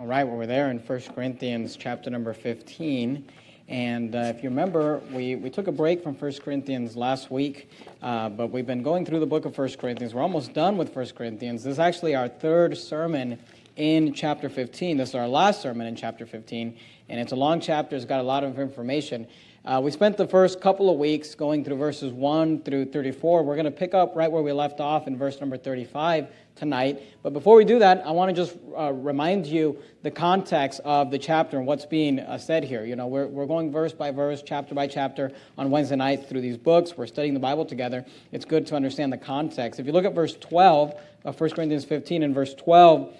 All right, well, we're there in 1 Corinthians chapter number 15. And uh, if you remember, we, we took a break from 1 Corinthians last week, uh, but we've been going through the book of 1 Corinthians. We're almost done with 1 Corinthians. This is actually our third sermon in chapter 15. This is our last sermon in chapter 15, and it's a long chapter, it's got a lot of information. Uh, we spent the first couple of weeks going through verses 1 through 34. We're going to pick up right where we left off in verse number 35 tonight. But before we do that, I want to just uh, remind you the context of the chapter and what's being uh, said here. You know, we're, we're going verse by verse, chapter by chapter on Wednesday nights through these books. We're studying the Bible together. It's good to understand the context. If you look at verse 12 of 1 Corinthians 15 and verse 12,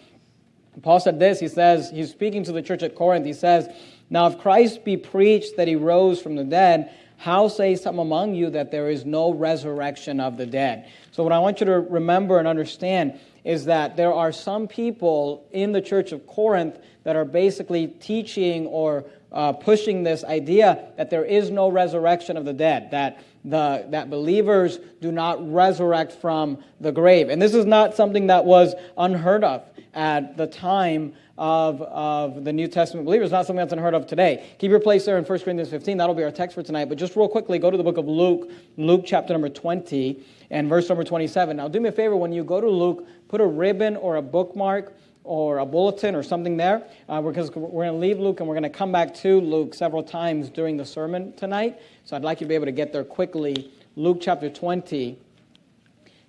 Paul said this. He says, he's speaking to the church at Corinth. He says, now, if Christ be preached that he rose from the dead, how say some among you that there is no resurrection of the dead? So, what I want you to remember and understand is that there are some people in the church of Corinth that are basically teaching or uh, pushing this idea that there is no resurrection of the dead, that, the, that believers do not resurrect from the grave. And this is not something that was unheard of at the time of, of the New Testament believers, not something that's unheard of today. Keep your place there in 1 Corinthians 15. That'll be our text for tonight. But just real quickly, go to the book of Luke, Luke chapter number 20 and verse number 27. Now, do me a favor, when you go to Luke, put a ribbon or a bookmark or a bulletin or something there uh, because we're going to leave Luke and we're going to come back to Luke several times during the sermon tonight. So I'd like you to be able to get there quickly. Luke chapter 20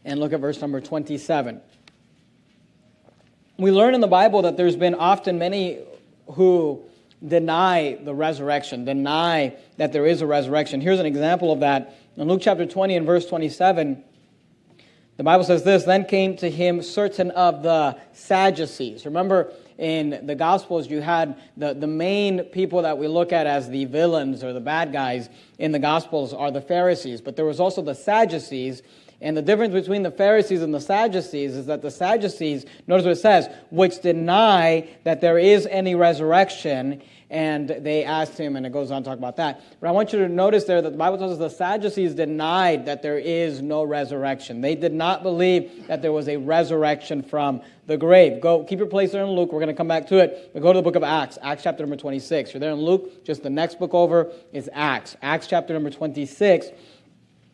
and look at verse number 27 we learn in the Bible that there's been often many who deny the resurrection, deny that there is a resurrection. Here's an example of that. In Luke chapter 20 and verse 27, the Bible says this Then came to him certain of the Sadducees. Remember, in the Gospels, you had the, the main people that we look at as the villains or the bad guys in the Gospels are the Pharisees, but there was also the Sadducees and the difference between the Pharisees and the Sadducees is that the Sadducees, notice what it says, which deny that there is any resurrection. And they asked him, and it goes on to talk about that. But I want you to notice there that the Bible tells us the Sadducees denied that there is no resurrection. They did not believe that there was a resurrection from the grave. Go, keep your place there in Luke. We're going to come back to it. But go to the book of Acts, Acts chapter number 26. You're there in Luke. Just the next book over is Acts, Acts chapter number 26.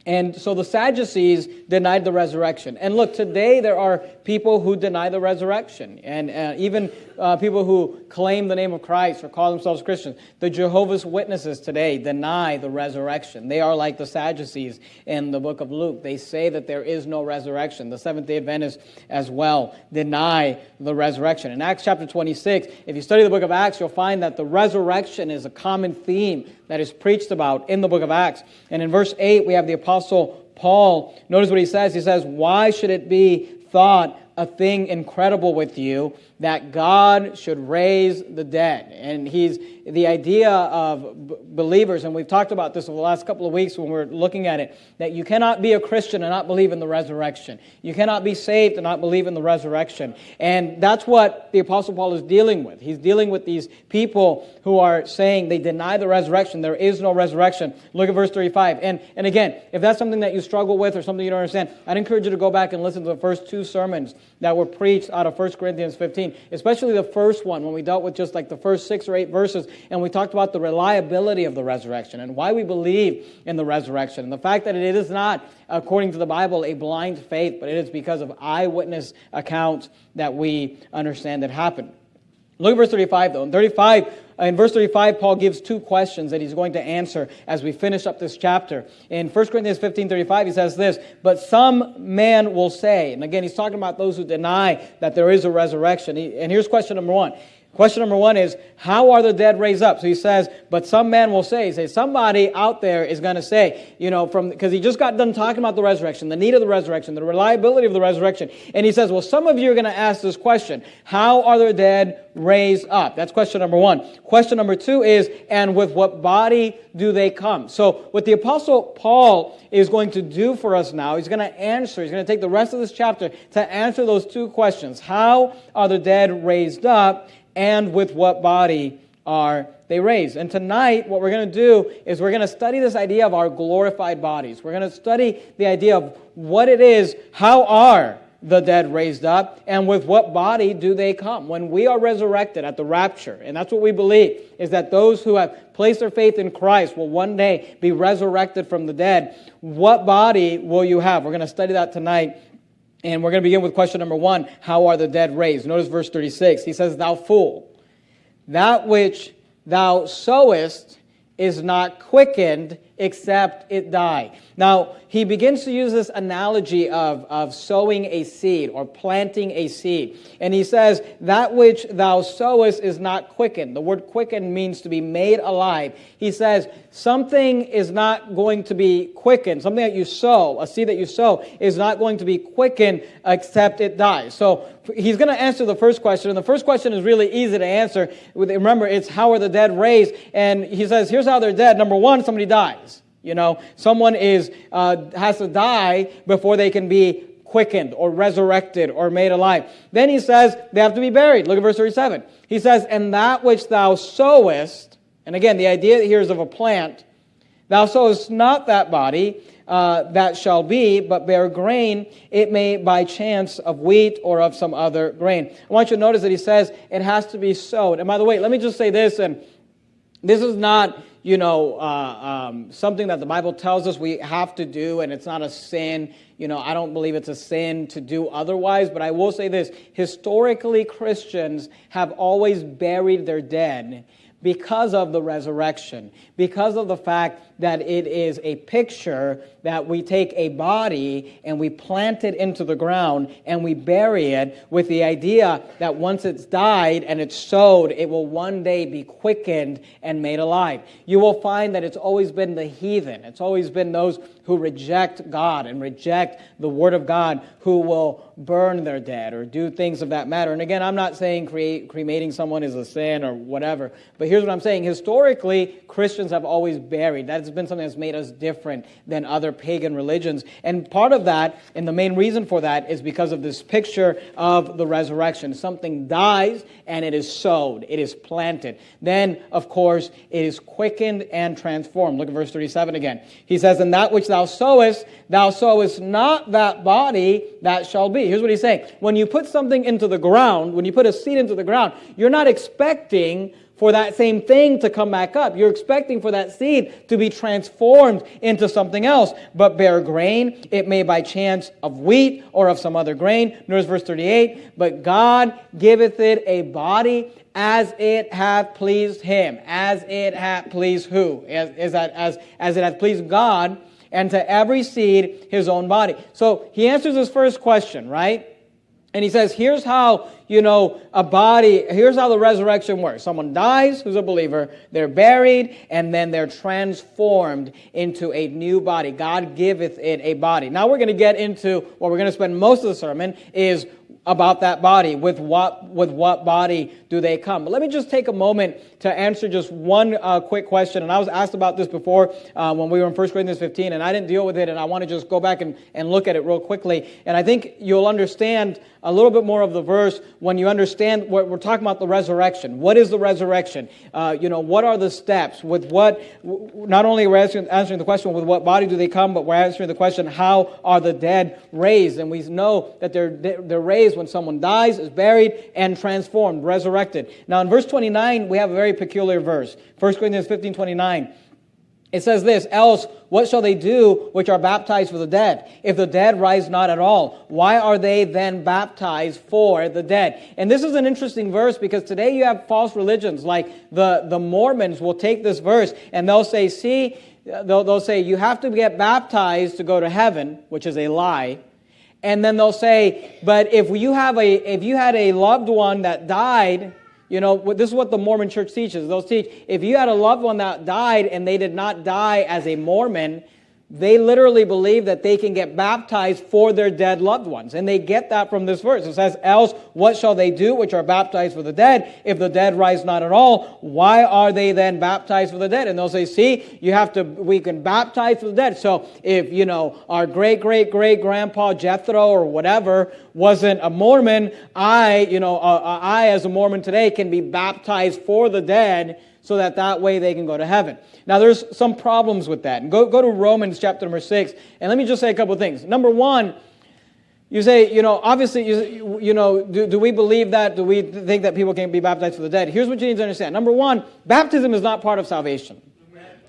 And so the Sadducees denied the resurrection. And look, today there are people who deny the resurrection, and uh, even uh, people who claim the name of Christ or call themselves Christians. The Jehovah's Witnesses today deny the resurrection. They are like the Sadducees in the book of Luke. They say that there is no resurrection. The Seventh day Adventists as well deny the resurrection. In Acts chapter 26, if you study the book of Acts, you'll find that the resurrection is a common theme that is preached about in the book of Acts. And in verse 8, we have the Apostle Paul. Notice what he says. He says, Why should it be thought a thing incredible with you that God should raise the dead. And he's the idea of b- believers, and we've talked about this over the last couple of weeks when we're looking at it, that you cannot be a Christian and not believe in the resurrection. You cannot be saved and not believe in the resurrection. And that's what the Apostle Paul is dealing with. He's dealing with these people who are saying they deny the resurrection. There is no resurrection. Look at verse 35. And, and again, if that's something that you struggle with or something you don't understand, I'd encourage you to go back and listen to the first two sermons that were preached out of 1 Corinthians 15, especially the first one when we dealt with just like the first six or eight verses and we talked about the reliability of the resurrection and why we believe in the resurrection and the fact that it is not, according to the Bible, a blind faith, but it is because of eyewitness accounts that we understand that happened. Look at verse 35, though. In 35, Uh, in verse 35, Paul gives two questions that he's going to answer as we finish up this chapter. In 1 Corinthians 15 35, he says this, But some man will say, and again, he's talking about those who deny that there is a resurrection. And here's question number one Question number one is, how are the dead raised up? So he says, but some man will say, say somebody out there is going to say, you know, from because he just got done talking about the resurrection, the need of the resurrection, the reliability of the resurrection, and he says, well, some of you are going to ask this question: How are the dead raised up? That's question number one. Question number two is, and with what body do they come? So what the apostle Paul is going to do for us now, he's going to answer. He's going to take the rest of this chapter to answer those two questions: How are the dead raised up? And with what body are they raised. And tonight, what we're going to do is we're going to study this idea of our glorified bodies. We're going to study the idea of what it is, how are the dead raised up? And with what body do they come? When we are resurrected at the rapture, and that's what we believe, is that those who have placed their faith in Christ will one day be resurrected from the dead. What body will you have? We're going to study that tonight. And we're going to begin with question number one How are the dead raised? Notice verse 36. He says, Thou fool, that which thou sowest is not quickened except it die. Now, he begins to use this analogy of, of sowing a seed or planting a seed. And he says, That which thou sowest is not quickened. The word quickened means to be made alive. He says, Something is not going to be quickened. Something that you sow, a seed that you sow, is not going to be quickened except it dies. So he's going to answer the first question. And the first question is really easy to answer. Remember, it's how are the dead raised? And he says, Here's how they're dead. Number one, somebody dies. You know, someone is uh, has to die before they can be quickened or resurrected or made alive. Then he says they have to be buried. Look at verse 37. He says, And that which thou sowest, and again, the idea here is of a plant, thou sowest not that body uh, that shall be, but bear grain, it may by chance of wheat or of some other grain. I want you to notice that he says it has to be sowed. And by the way, let me just say this, and this is not you know, uh, um, something that the Bible tells us we have to do, and it's not a sin. You know, I don't believe it's a sin to do otherwise, but I will say this historically, Christians have always buried their dead because of the resurrection, because of the fact that it is a picture that we take a body and we plant it into the ground and we bury it with the idea that once it's died and it's sowed, it will one day be quickened and made alive. You will find that it's always been the heathen, it's always been those who reject God and reject the Word of God who will burn their dead or do things of that matter. And again, I'm not saying cremating someone is a sin or whatever, but here's what I'm saying. Historically, Christians have always buried. That's been something that's made us different than other pagan religions. And part of that, and the main reason for that, is because of this picture of the resurrection. Something dies and it is sowed, it is planted. Then, of course, it is quickened and transformed. Look at verse 37 again. He says, And that which thou sowest, thou sowest not that body that shall be. Here's what he's saying. When you put something into the ground, when you put a seed into the ground, you're not expecting for that same thing to come back up. You're expecting for that seed to be transformed into something else, but bear grain. It may by chance of wheat or of some other grain. Notice verse 38. But God giveth it a body as it hath pleased him. As it hath pleased who? As, as, as, as it hath pleased God, and to every seed his own body. So he answers his first question, right? And he says, here's how, you know, a body, here's how the resurrection works. Someone dies who's a believer, they're buried, and then they're transformed into a new body. God giveth it a body. Now we're going to get into what we're going to spend most of the sermon is about that body. With what, with what body do they come? But let me just take a moment to answer just one uh, quick question. And I was asked about this before uh, when we were in 1 Corinthians 15, and I didn't deal with it, and I want to just go back and, and look at it real quickly. And I think you'll understand a little bit more of the verse when you understand what we're talking about the resurrection. What is the resurrection? Uh, you know, what are the steps? With what, not only are we answering, answering the question, with what body do they come, but we're answering the question, how are the dead raised? And we know that they're, they're raised when someone dies, is buried, and transformed, resurrected. Now, in verse 29, we have a very peculiar verse. 1 Corinthians 15 29. It says this, else what shall they do which are baptized for the dead? If the dead rise not at all, why are they then baptized for the dead? And this is an interesting verse because today you have false religions like the, the Mormons will take this verse and they'll say, see, they'll, they'll say you have to get baptized to go to heaven, which is a lie. And then they'll say, but if you have a, if you had a loved one that died you know, this is what the Mormon church teaches. They'll teach if you had a loved one that died and they did not die as a Mormon, they literally believe that they can get baptized for their dead loved ones. And they get that from this verse. It says, Else, what shall they do which are baptized for the dead? If the dead rise not at all, why are they then baptized for the dead? And they'll say, See, you have to, we can baptize for the dead. So if, you know, our great, great, great grandpa Jethro or whatever wasn't a Mormon, I, you know, uh, uh I as a Mormon today can be baptized for the dead so that that way they can go to heaven. Now, there's some problems with that. Go, go to Romans chapter number 6, and let me just say a couple of things. Number one, You say, you know, obviously, you, you know, do, do we believe that? Do we think that people can be baptized for the dead? Here's what you need to understand. Number one, baptism is not part of salvation.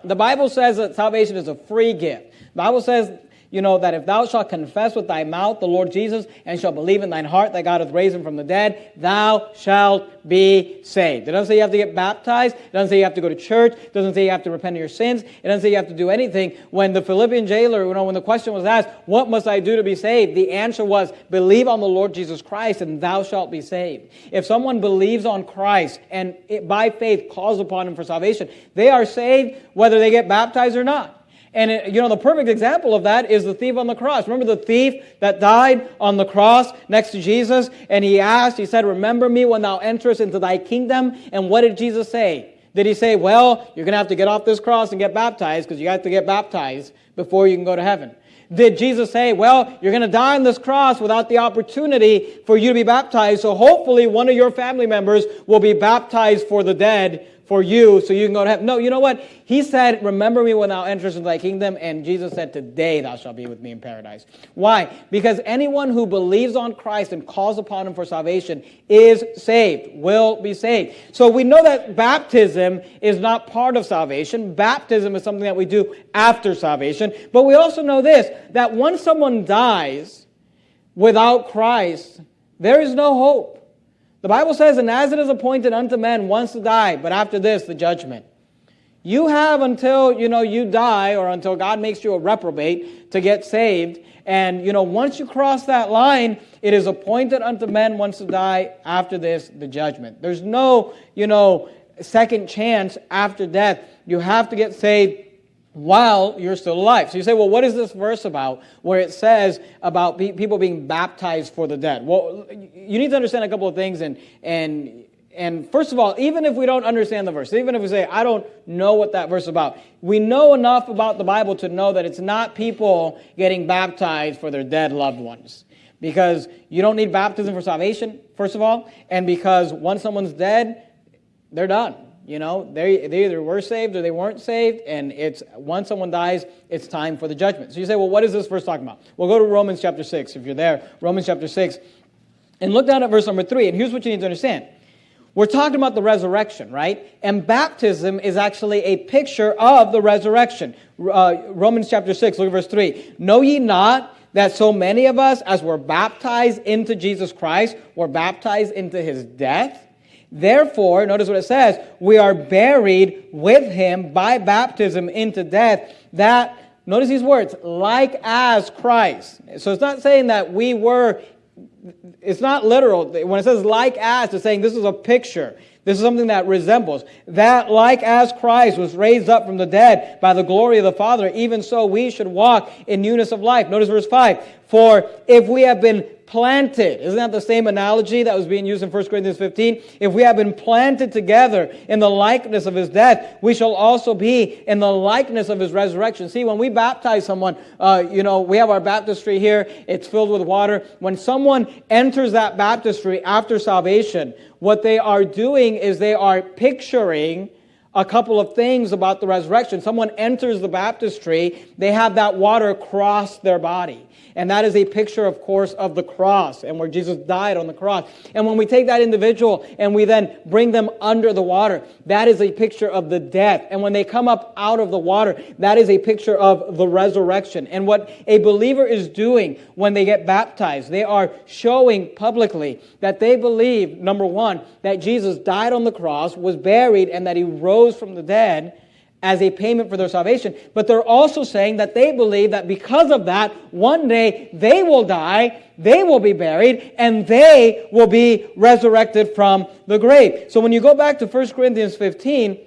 The Bible says that salvation is a free gift. The Bible says you know, that if thou shalt confess with thy mouth the Lord Jesus and shalt believe in thine heart that God hath raised him from the dead, thou shalt be saved. It doesn't say you have to get baptized. It doesn't say you have to go to church. It doesn't say you have to repent of your sins. It doesn't say you have to do anything. When the Philippian jailer, you know, when the question was asked, what must I do to be saved? The answer was, believe on the Lord Jesus Christ and thou shalt be saved. If someone believes on Christ and it, by faith calls upon him for salvation, they are saved whether they get baptized or not. And it, you know, the perfect example of that is the thief on the cross. Remember the thief that died on the cross next to Jesus? And he asked, he said, Remember me when thou enterest into thy kingdom. And what did Jesus say? Did he say, Well, you're going to have to get off this cross and get baptized because you have to get baptized before you can go to heaven? Did Jesus say, Well, you're going to die on this cross without the opportunity for you to be baptized, so hopefully one of your family members will be baptized for the dead for you so you can go to heaven. No, you know what? He said, Remember me when thou enterest into thy kingdom. And Jesus said, Today thou shalt be with me in paradise. Why? Because anyone who believes on Christ and calls upon him for salvation is saved, will be saved. So we know that baptism is not part of salvation. Baptism is something that we do after salvation. But we also know this that once someone dies without Christ, there is no hope. The Bible says, And as it is appointed unto men once to die, but after this, the judgment. You have until, you know, you die or until God makes you a reprobate to get saved. And, you know, once you cross that line, it is appointed unto men once to die, after this, the judgment. There's no, you know, second chance after death. You have to get saved while you're still alive. So you say, well, what is this verse about where it says about people being baptized for the dead? Well, you need to understand a couple of things. And, and, and first of all, even if we don't understand the verse, even if we say, I don't know what that verse is about, we know enough about the Bible to know that it's not people getting baptized for their dead loved ones. Because you don't need baptism for salvation, first of all, and because once someone's dead, they're done. You know, they, they either were saved or they weren't saved, and it's once someone dies, it's time for the judgment. So you say, well, what is this verse talking about? We'll go to Romans chapter 6, if you're there. Romans chapter 6. And look down at verse number 3, and here's what you need to understand. We're talking about the resurrection, right? And baptism is actually a picture of the resurrection. Uh, Romans chapter 6, look at verse 3. Know ye not that so many of us, as were baptized into Jesus Christ, were baptized into his death? Therefore, notice what it says, we are buried with him by baptism into death, that, notice these words, like as Christ. So it's not saying that we were, it's not literal. When it says like as, it's saying this is a picture. This is something that resembles. That, like as Christ was raised up from the dead by the glory of the Father, even so we should walk in newness of life. Notice verse 5. For if we have been planted. Isn't that the same analogy that was being used in 1 Corinthians 15? If we have been planted together in the likeness of his death, we shall also be in the likeness of his resurrection. See, when we baptize someone, uh, you know, we have our baptistry here, it's filled with water. When someone enters that baptistry after salvation, what they are doing is they are picturing a couple of things about the resurrection. Someone enters the baptistry, they have that water cross their body. And that is a picture, of course, of the cross and where Jesus died on the cross. And when we take that individual and we then bring them under the water, that is a picture of the death. And when they come up out of the water, that is a picture of the resurrection. And what a believer is doing when they get baptized, they are showing publicly that they believe, number one, that Jesus died on the cross, was buried, and that he rose from the dead as a payment for their salvation. But they're also saying that they believe that because of that, one day they will die, they will be buried, and they will be resurrected from the grave. So when you go back to 1 Corinthians 15,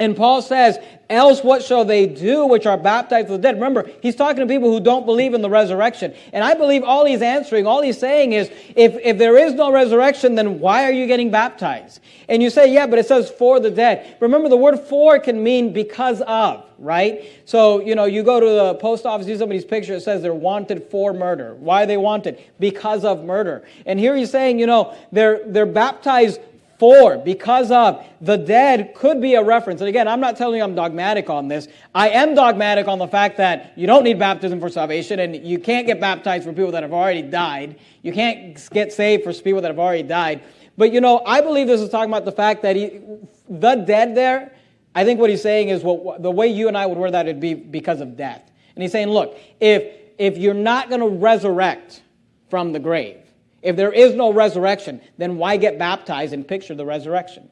and Paul says, Else what shall they do which are baptized for the dead? Remember, he's talking to people who don't believe in the resurrection. And I believe all he's answering, all he's saying is, if, if there is no resurrection, then why are you getting baptized? And you say, yeah, but it says for the dead. Remember, the word for can mean because of, right? So, you know, you go to the post office, see somebody's picture, it says they're wanted for murder. Why are they wanted? Because of murder. And here he's saying, you know, they're, they're baptized For, because of, the dead could be a reference. And again, I'm not telling you I'm dogmatic on this. I am dogmatic on the fact that you don't need baptism for salvation and you can't get baptized for people that have already died. You can't get saved for people that have already died. But you know, I believe this is talking about the fact that he, the dead there, I think what he's saying is what, the way you and I would word that would be because of death. And he's saying, look, if, if you're not going to resurrect from the grave, if there is no resurrection, then why get baptized and picture the resurrection?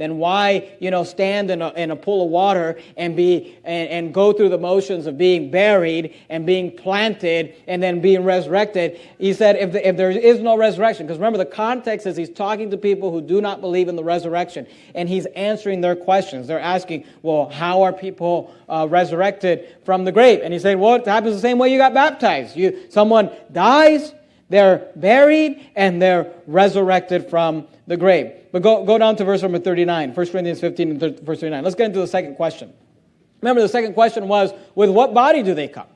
Then why, you know, stand in a, in a pool of water and be and, and go through the motions of being buried and being planted and then being resurrected? He said, if, the, if there is no resurrection, because remember the context is he's talking to people who do not believe in the resurrection, and he's answering their questions. They're asking, well, how are people uh, resurrected from the grave? And he said, well, it happens the same way you got baptized. You someone dies they're buried and they're resurrected from the grave. But go, go down to verse number 39, 1 Corinthians 15 and verse 39. Let's get into the second question. Remember, the second question was, with what body do they come?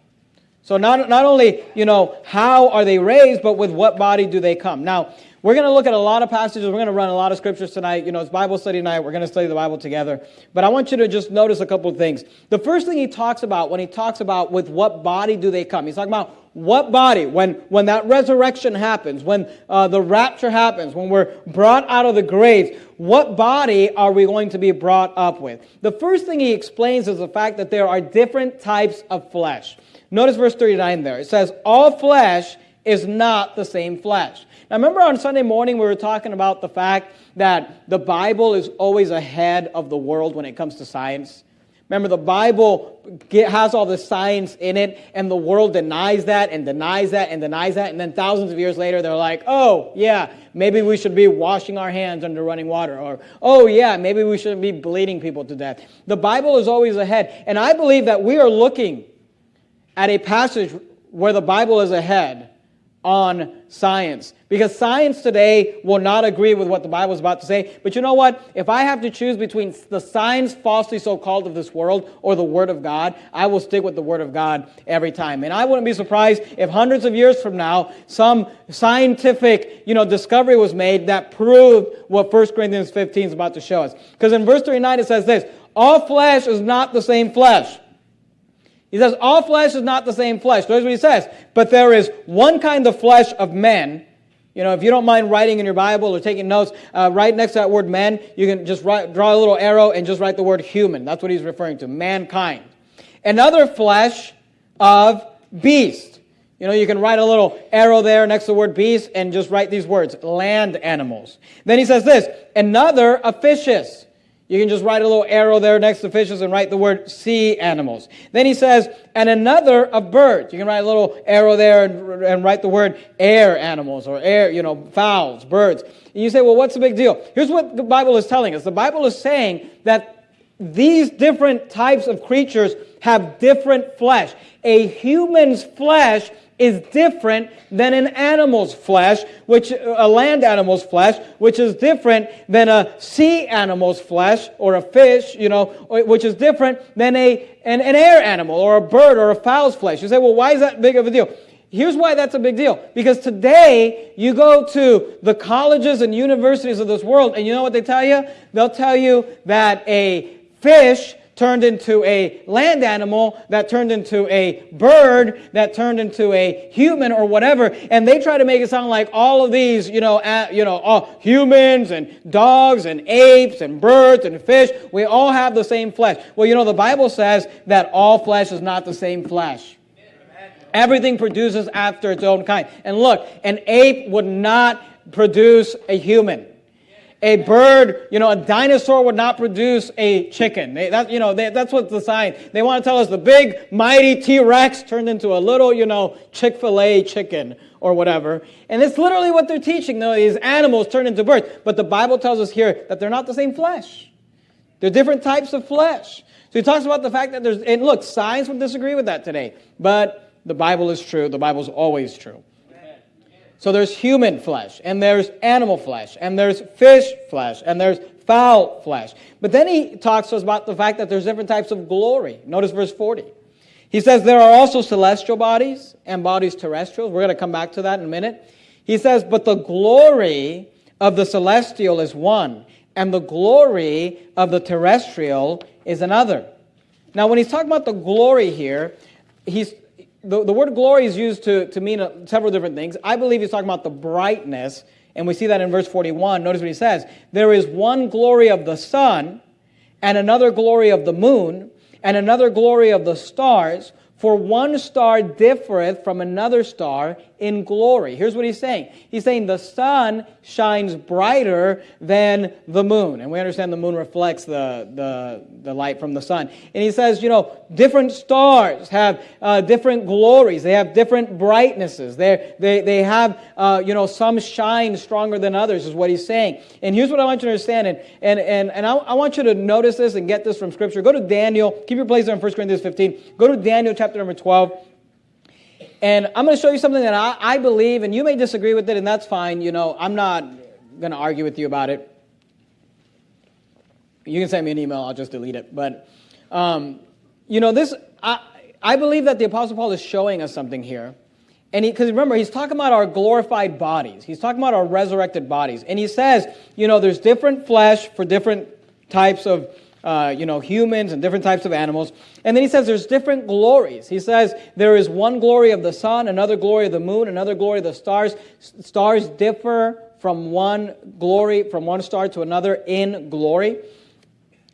So not, not only, you know, how are they raised, but with what body do they come? Now, we're going to look at a lot of passages. We're going to run a lot of scriptures tonight. You know, it's Bible study night. We're going to study the Bible together. But I want you to just notice a couple of things. The first thing he talks about when he talks about with what body do they come, he's talking about what body, when, when that resurrection happens, when uh, the rapture happens, when we're brought out of the graves, what body are we going to be brought up with? The first thing he explains is the fact that there are different types of flesh. Notice verse 39 there. It says, All flesh is not the same flesh. Now, remember on Sunday morning, we were talking about the fact that the Bible is always ahead of the world when it comes to science. Remember, the Bible has all the science in it, and the world denies that and denies that and denies that. And then thousands of years later, they're like, oh, yeah, maybe we should be washing our hands under running water. Or, oh, yeah, maybe we shouldn't be bleeding people to death. The Bible is always ahead. And I believe that we are looking at a passage where the Bible is ahead on science. Because science today will not agree with what the Bible is about to say. But you know what? If I have to choose between the science falsely so called of this world or the Word of God, I will stick with the Word of God every time. And I wouldn't be surprised if hundreds of years from now, some scientific you know, discovery was made that proved what 1 Corinthians 15 is about to show us. Because in verse 39 it says this All flesh is not the same flesh. He says, All flesh is not the same flesh. Notice what he says. But there is one kind of flesh of men. You know, if you don't mind writing in your Bible or taking notes, uh, right next to that word men, you can just write, draw a little arrow and just write the word human. That's what he's referring to mankind. Another flesh of beast. You know, you can write a little arrow there next to the word beast and just write these words land animals. Then he says this another of fishes. You can just write a little arrow there next to fishes and write the word sea animals. Then he says, and another of birds. You can write a little arrow there and, and write the word air animals or air, you know, fowls, birds. And you say, well, what's the big deal? Here's what the Bible is telling us. The Bible is saying that these different types of creatures have different flesh. A human's flesh is different than an animal's flesh, which a land animal's flesh, which is different than a sea animal's flesh or a fish, you know, which is different than a an, an air animal or a bird or a fowl's flesh. You say, well, why is that big of a deal? Here's why that's a big deal. Because today, you go to the colleges and universities of this world, and you know what they tell you? They'll tell you that a fish turned into a land animal, that turned into a bird, that turned into a human or whatever. And they try to make it sound like all of these, you know, uh, you know, all humans and dogs and apes and birds and fish, we all have the same flesh. Well, you know, the Bible says that all flesh is not the same flesh. Everything produces after its own kind. And look, an ape would not produce a human a bird, you know, a dinosaur would not produce a chicken. They, that, you know, they, that's what the sign. They want to tell us the big, mighty T-Rex turned into a little, you know, Chick-fil-A chicken or whatever. And it's literally what they're teaching, though, these animals turn into birds. But the Bible tells us here that they're not the same flesh. They're different types of flesh. So he talks about the fact that there's, and look, science would disagree with that today. But the Bible is true. The Bible's always true. So there's human flesh, and there's animal flesh, and there's fish flesh, and there's fowl flesh. But then he talks to us about the fact that there's different types of glory. Notice verse 40. He says there are also celestial bodies and bodies terrestrial. We're going to come back to that in a minute. He says, but the glory of the celestial is one, and the glory of the terrestrial is another. Now, when he's talking about the glory here, he's, the, the word glory is used to, to mean uh, several different things. I believe he's talking about the brightness, and we see that in verse 41. Notice what he says There is one glory of the sun, and another glory of the moon, and another glory of the stars for one star differeth from another star in glory. Here's what he's saying. He's saying the sun shines brighter than the moon. And we understand the moon reflects the, the, the light from the sun. And he says, you know, different stars have uh, different glories. They have different brightnesses. They're, they they have, uh, you know, some shine stronger than others, is what he's saying. And here's what I want you to understand. And, and, and, and I, I want you to notice this and get this from Scripture. Go to Daniel. Keep your place there in 1 Corinthians 15. Go to Daniel chapter number 12. And I'm going to show you something that I, I believe, and you may disagree with it, and that's fine. You know, I'm not going to argue with you about it. You can send me an email, I'll just delete it. But, um, you know, this, I, I believe that the Apostle Paul is showing us something here. And because remember, he's talking about our glorified bodies. He's talking about our resurrected bodies. And he says, you know, there's different flesh for different types of uh, you know, humans and different types of animals. And then he says there's different glories. He says there is one glory of the sun, another glory of the moon, another glory of the stars. Stars differ from one glory, from one star to another in glory.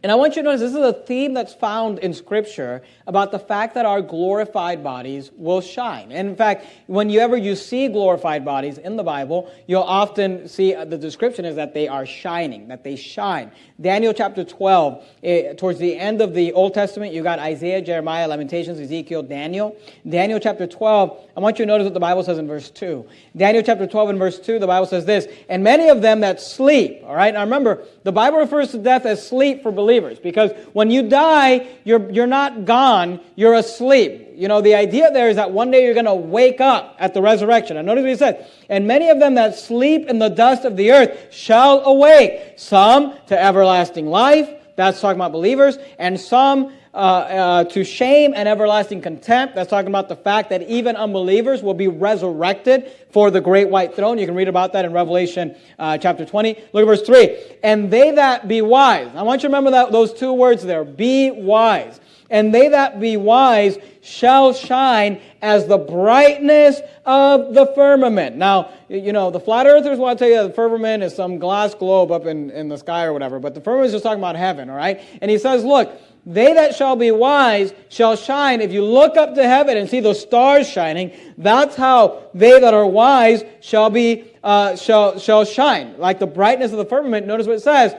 And I want you to notice this is a theme that's found in Scripture about the fact that our glorified bodies will shine. And in fact, whenever you see glorified bodies in the Bible, you'll often see uh, the description is that they are shining, that they shine. Daniel chapter 12, eh, towards the end of the Old Testament, you got Isaiah, Jeremiah, Lamentations, Ezekiel, Daniel. Daniel chapter 12, I want you to notice what the Bible says in verse 2. Daniel chapter 12 and verse 2, the Bible says this, and many of them that sleep, all right? Now remember, the Bible refers to death as sleep for believers because when you die, you're, you're not gone, you're asleep. You know, the idea there is that one day you're going to wake up at the resurrection. And notice what he said, and many of them that sleep in the dust of the earth shall awake, some to everlasting life, that's talking about believers, and some uh, uh, to shame and everlasting contempt. That's talking about the fact that even unbelievers will be resurrected for the great white throne. You can read about that in Revelation uh, chapter 20. Look at verse 3. And they that be wise. I want you to remember that, those two words there. Be wise. And they that be wise shall shine as the brightness of the firmament. Now, you know, the flat earthers want to tell you the firmament is some glass globe up in, in the sky or whatever, but the firmament is just talking about heaven, all right? And he says, look, they that shall be wise shall shine. If you look up to heaven and see those stars shining, that's how they that are wise shall be uh, shall shall shine, like the brightness of the firmament. Notice what it says.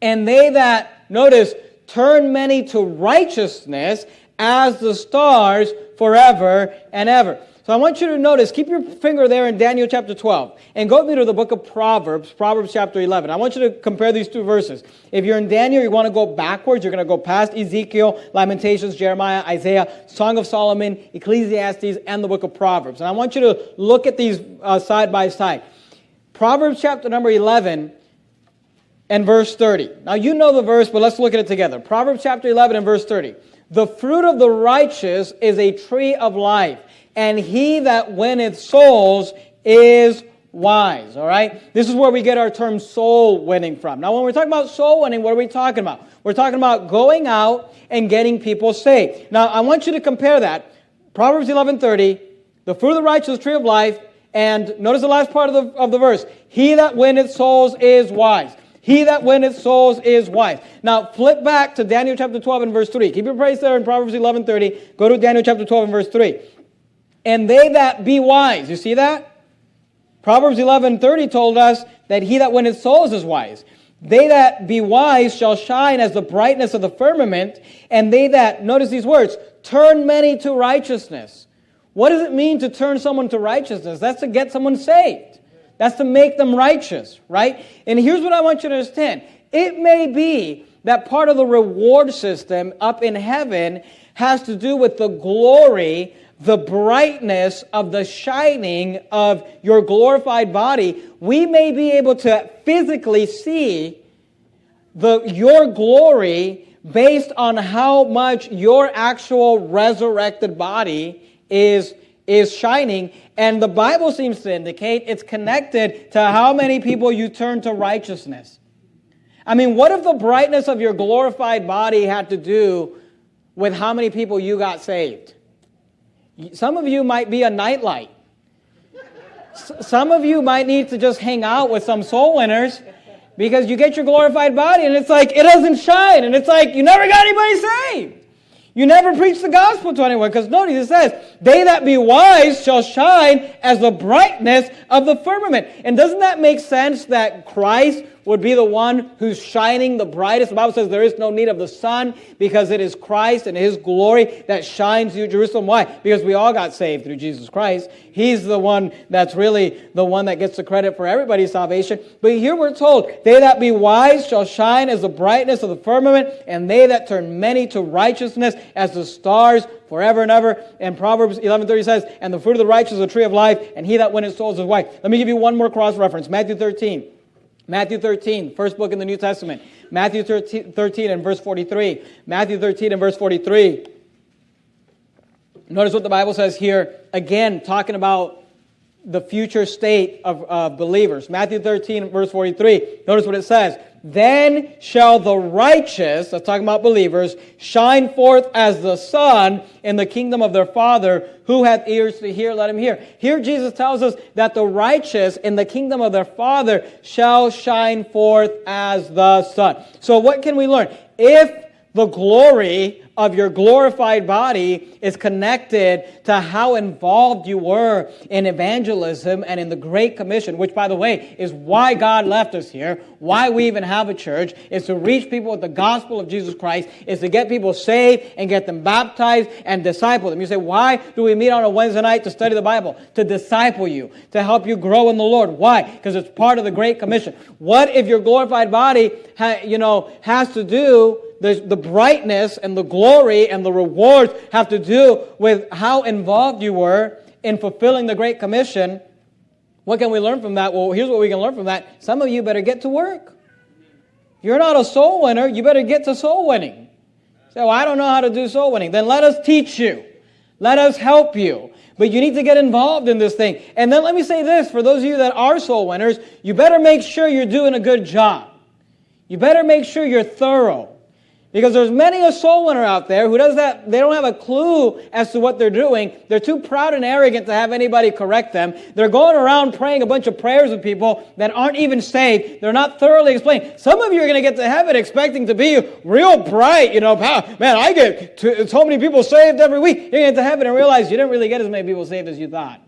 And they that notice turn many to righteousness as the stars forever and ever. So I want you to notice, keep your finger there in Daniel chapter 12 and go to the book of Proverbs, Proverbs chapter 11. I want you to compare these two verses. If you're in Daniel, you want to go backwards. You're going to go past Ezekiel, Lamentations, Jeremiah, Isaiah, Song of Solomon, Ecclesiastes, and the book of Proverbs. And I want you to look at these uh, side by side. Proverbs chapter number 11 and verse 30. Now you know the verse, but let's look at it together. Proverbs chapter 11 and verse 30. The fruit of the righteous is a tree of life and he that winneth souls is wise. All right? This is where we get our term soul winning from. Now, when we're talking about soul winning, what are we talking about? We're talking about going out and getting people saved. Now, I want you to compare that. Proverbs 11:30, the fruit of the righteous tree of life, and notice the last part of the, of the verse. He that winneth souls is wise. He that winneth souls is wise. Now, flip back to Daniel chapter 12 and verse 3. Keep your place there in Proverbs 11:30. Go to Daniel chapter 12 and verse 3 and they that be wise. You see that? Proverbs 11:30 told us that he that winneth souls is wise. They that be wise shall shine as the brightness of the firmament, and they that, notice these words, turn many to righteousness. What does it mean to turn someone to righteousness? That's to get someone saved. That's to make them righteous, right? And here's what I want you to understand. It may be that part of the reward system up in heaven has to do with the glory the brightness of the shining of your glorified body, we may be able to physically see the, your glory based on how much your actual resurrected body is, is shining, and the Bible seems to indicate it's connected to how many people you turn to righteousness. I mean, what if the brightness of your glorified body had to do with how many people you got saved? Some of you might be a nightlight. Some of you might need to just hang out with some soul winners because you get your glorified body and it's like it doesn't shine and it's like you never got anybody saved. You never preach the gospel to anyone because notice it says, They that be wise shall shine as the brightness of the firmament. And doesn't that make sense that Christ would be the one who's shining the brightest. The Bible says there is no need of the sun because it is Christ and His glory that shines through Jerusalem. Why? Because we all got saved through Jesus Christ. He's the one that's really the one that gets the credit for everybody's salvation. But here we're told, they that be wise shall shine as the brightness of the firmament, and they that turn many to righteousness as the stars forever and ever. And Proverbs 11.30 says, and the fruit of the righteous is a tree of life, and he that winneth souls is wife. Let me give you one more cross reference. Matthew 13. Matthew 13, first book in the New Testament. Matthew 13, 13 and verse 43. Matthew 13 and verse 43. Notice what the Bible says here, again, talking about the future state of uh, believers. Matthew 13, verse 43. Notice what it says. Then shall the righteous, that's talking about believers, shine forth as the sun in the kingdom of their Father. Who hath ears to hear, let him hear. Here Jesus tells us that the righteous in the kingdom of their Father shall shine forth as the sun. So what can we learn? If the glory of your glorified body is connected to how involved you were in evangelism and in the Great Commission, which, by the way, is why God left us here, why we even have a church, is to reach people with the gospel of Jesus Christ, is to get people saved and get them baptized and disciple them. You say, why do we meet on a Wednesday night to study the Bible? To disciple you, to help you grow in the Lord. Why? Because it's part of the Great Commission. What if your glorified body, you know, has to do the, the brightness and the glory and the rewards have to do with how involved you were in fulfilling the Great Commission. What can we learn from that? Well, here's what we can learn from that. Some of you better get to work. If you're not a soul winner, you better get to soul winning. Well, I don't know how to do soul winning. Then let us teach you. Let us help you. But you need to get involved in this thing. And then let me say this for those of you that are soul winners, you better make sure you're doing a good job. You better make sure you're thorough. Because there's many a soul winner out there who does that, they don't have a clue as to what they're doing. They're too proud and arrogant to have anybody correct them. They're going around praying a bunch of prayers with people that aren't even saved. They're not thoroughly explained. Some of you are going to get to heaven expecting to be real bright, you know, man, I get to, so many people saved every week. You're going to get to heaven and realize you didn't really get as many people saved as you thought.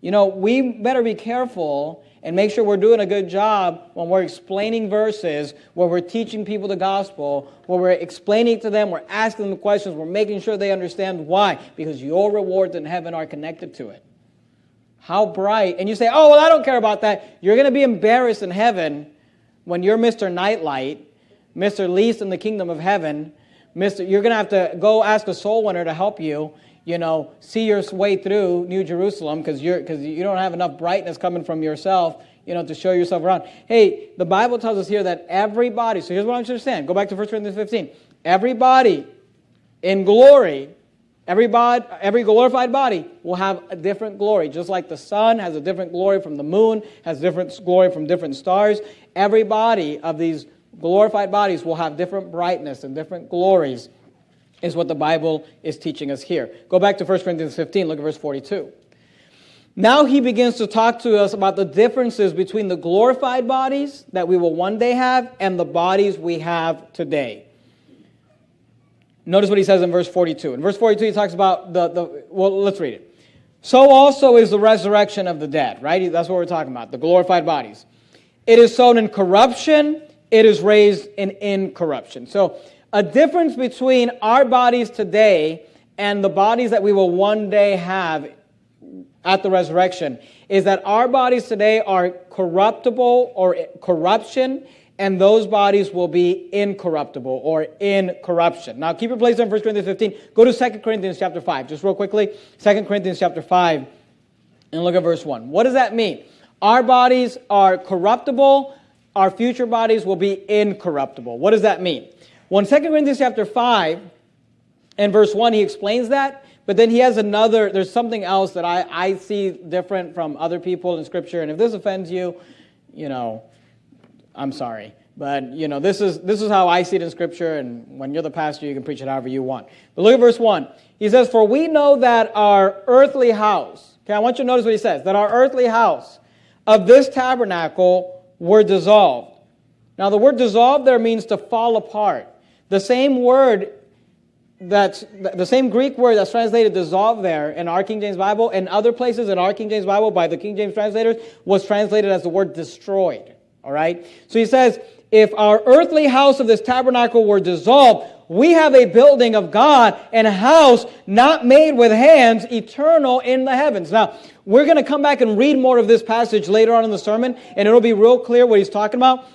You know, we better be careful and make sure we're doing a good job when we're explaining verses, where we're teaching people the gospel, where we're explaining to them, we're asking them questions, we're making sure they understand why, because your rewards in heaven are connected to it. How bright. And you say, oh, well, I don't care about that. You're going to be embarrassed in heaven when you're Mr. Nightlight, Mr. Least in the kingdom of heaven. Mr. You're going to have to go ask a soul winner to help you you know, see your way through New Jerusalem because you're because you don't have enough brightness coming from yourself, you know, to show yourself around. Hey, the Bible tells us here that everybody. So here's what I want you to understand. Go back to 1 Corinthians 15. Everybody in glory, every body, every glorified body will have a different glory. Just like the sun has a different glory from the moon, has different glory from different stars. Every body of these glorified bodies will have different brightness and different glories is what the Bible is teaching us here. Go back to 1 Corinthians 15, look at verse 42. Now he begins to talk to us about the differences between the glorified bodies that we will one day have and the bodies we have today. Notice what he says in verse 42. In verse 42, he talks about the, the well, let's read it. So also is the resurrection of the dead, right? That's what we're talking about, the glorified bodies. It is sown in corruption, it is raised in incorruption. So a difference between our bodies today and the bodies that we will one day have at the resurrection is that our bodies today are corruptible or corruption, and those bodies will be incorruptible or in corruption. Now, keep your place on 1 Corinthians 15. Go to 2 Corinthians chapter 5, just real quickly. 2 Corinthians chapter 5, and look at verse 1. What does that mean? Our bodies are corruptible, our future bodies will be incorruptible. What does that mean? Well, in 2 Corinthians chapter 5 and verse 1, he explains that, but then he has another, there's something else that I, I see different from other people in Scripture. And if this offends you, you know, I'm sorry. But, you know, this is, this is how I see it in Scripture, and when you're the pastor, you can preach it however you want. But look at verse 1. He says, For we know that our earthly house, okay, I want you to notice what he says, that our earthly house of this tabernacle were dissolved. Now, the word dissolved there means to fall apart. The same word that's the same Greek word that's translated dissolve there in our King James Bible and other places in our King James Bible by the King James translators was translated as the word destroyed. All right? So he says, if our earthly house of this tabernacle were dissolved, we have a building of God and a house not made with hands, eternal in the heavens. Now, we're going to come back and read more of this passage later on in the sermon, and it'll be real clear what he's talking about.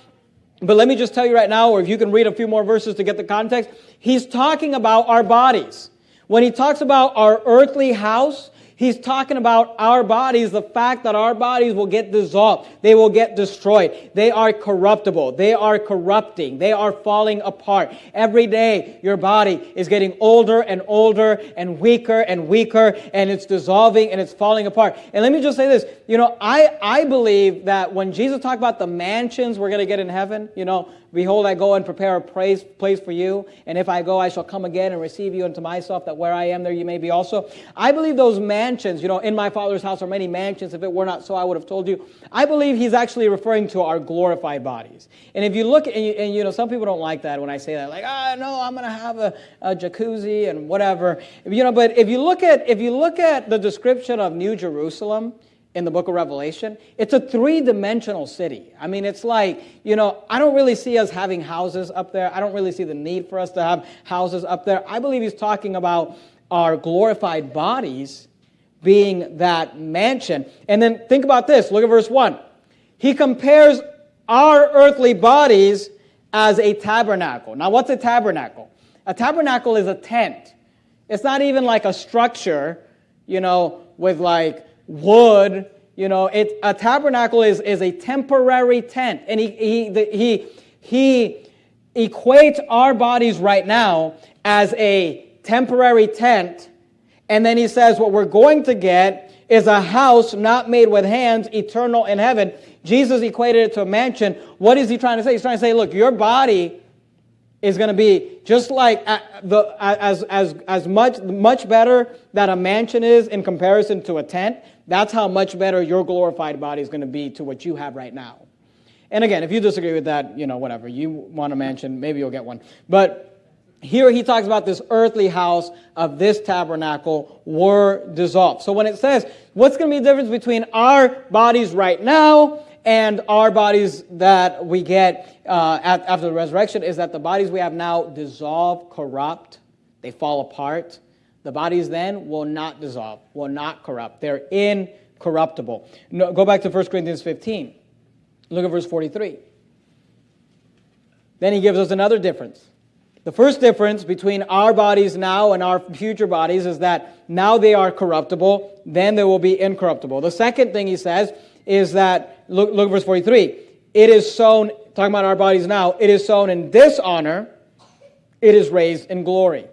But let me just tell you right now, or if you can read a few more verses to get the context, he's talking about our bodies. When he talks about our earthly house, He's talking about our bodies, the fact that our bodies will get dissolved. They will get destroyed. They are corruptible. They are corrupting. They are falling apart. Every day, your body is getting older and older and weaker and weaker, and it's dissolving and it's falling apart. And let me just say this. You know, I, I believe that when Jesus talked about the mansions we're going to get in heaven, you know, Behold, I go and prepare a place, place for you, and if I go, I shall come again and receive you unto myself, that where I am, there you may be also. I believe those mansions, you know, in my Father's house are many mansions. If it were not so, I would have told you. I believe he's actually referring to our glorified bodies. And if you look, and you, and, you know, some people don't like that when I say that, like, ah, no, I'm going to have a, a jacuzzi and whatever. You know, but if you look at if you look at the description of New Jerusalem, in the book of Revelation. It's a three dimensional city. I mean, it's like, you know, I don't really see us having houses up there. I don't really see the need for us to have houses up there. I believe he's talking about our glorified bodies being that mansion. And then think about this look at verse 1. He compares our earthly bodies as a tabernacle. Now, what's a tabernacle? A tabernacle is a tent. It's not even like a structure, you know, with like wood. You know, it, a tabernacle is, is a temporary tent. And he, he, the, he, he equates our bodies right now as a temporary tent. And then he says, what we're going to get is a house not made with hands, eternal in heaven. Jesus equated it to a mansion. What is he trying to say? He's trying to say, look, your body is going to be just like uh, the, uh, as, as, as much, much better that a mansion is in comparison to a tent. That's how much better your glorified body is going to be to what you have right now. And again, if you disagree with that, you know, whatever. You want a mansion, maybe you'll get one. But here he talks about this earthly house of this tabernacle were dissolved. So when it says, what's going to be the difference between our bodies right now and our bodies that we get uh, after the resurrection is that the bodies we have now dissolve, corrupt, they fall apart. The bodies then will not dissolve, will not corrupt. They're incorruptible. No, go back to 1 Corinthians 15. Look at verse 43. Then he gives us another difference. The first difference between our bodies now and our future bodies is that now they are corruptible, then they will be incorruptible. The second thing he says is that, look, look at verse 43. It is sown, talking about our bodies now, it is sown in dishonor, it is raised in glory.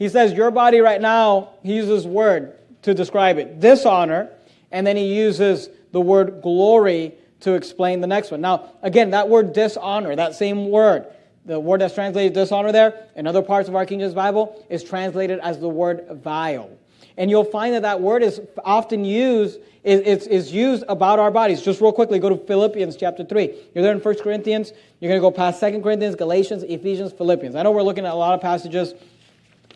He says, Your body right now, he uses word to describe it dishonor, and then he uses the word glory to explain the next one. Now, again, that word dishonor, that same word, the word that's translated dishonor there in other parts of our King James Bible is translated as the word vile. And you'll find that that word is often used, is, is used about our bodies. Just real quickly, go to Philippians chapter 3. You're there in 1 Corinthians. You're going to go past 2 Corinthians, Galatians, Ephesians, Philippians. I know we're looking at a lot of passages.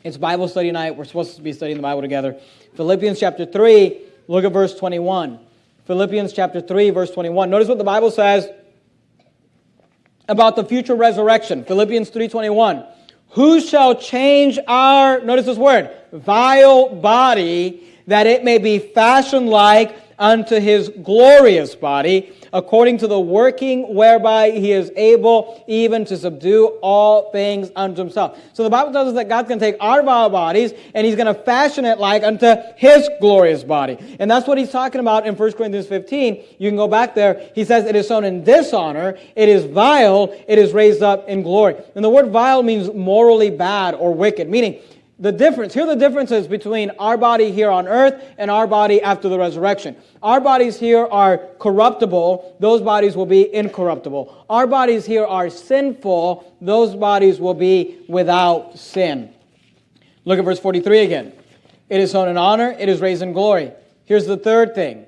It's Bible study night. We're supposed to be studying the Bible together. Philippians chapter 3, look at verse 21. Philippians chapter 3, verse 21. Notice what the Bible says about the future resurrection. Philippians 3:21. Who shall change our, notice this word, vile body, that it may be fashioned like unto his glorious body, according to the working whereby he is able even to subdue all things unto himself. So the Bible tells us that God's going to take our vile bodies and he's going to fashion it like unto his glorious body. And that's what he's talking about in 1 Corinthians 15. You can go back there. He says it is sown in dishonor, it is vile, it is raised up in glory. And the word vile means morally bad or wicked, meaning the difference. Here the differences between our body here on earth and our body after the resurrection. Our bodies here are corruptible, those bodies will be incorruptible. Our bodies here are sinful, those bodies will be without sin. Look at verse 43 again. It is sown in honor, it is raised in glory. Here's the third thing.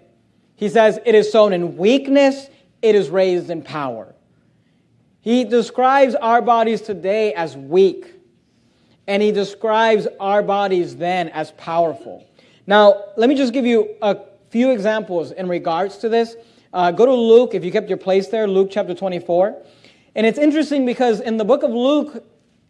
He says, It is sown in weakness, it is raised in power. He describes our bodies today as weak and he describes our bodies then as powerful. Now, let me just give you a few examples in regards to this. Uh, go to Luke, if you kept your place there, Luke chapter 24. And it's interesting because in the book of Luke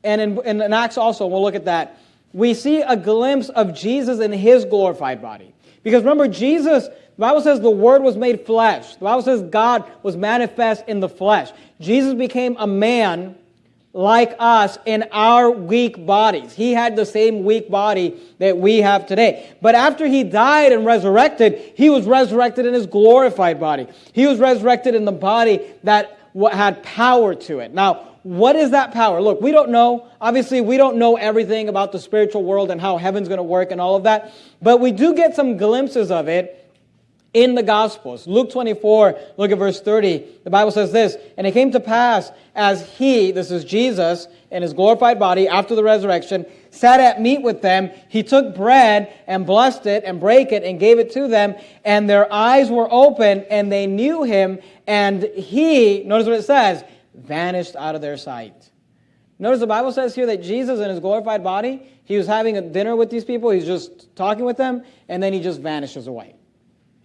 and in, in Acts also, we'll look at that, we see a glimpse of Jesus in his glorified body. Because remember, Jesus, the Bible says the Word was made flesh. The Bible says God was manifest in the flesh. Jesus became a man like us in our weak bodies. He had the same weak body that we have today. But after he died and resurrected, he was resurrected in his glorified body. He was resurrected in the body that had power to it. Now, what is that power? Look, we don't know. Obviously, we don't know everything about the spiritual world and how heaven's going to work and all of that. But we do get some glimpses of it in the Gospels. Luke 24, look at verse 30. The Bible says this And it came to pass as he, this is Jesus, in his glorified body after the resurrection, sat at meat with them, he took bread and blessed it and brake it and gave it to them. And their eyes were open and they knew him. And he, notice what it says, vanished out of their sight. Notice the Bible says here that Jesus in his glorified body, he was having a dinner with these people, he's just talking with them, and then he just vanishes away.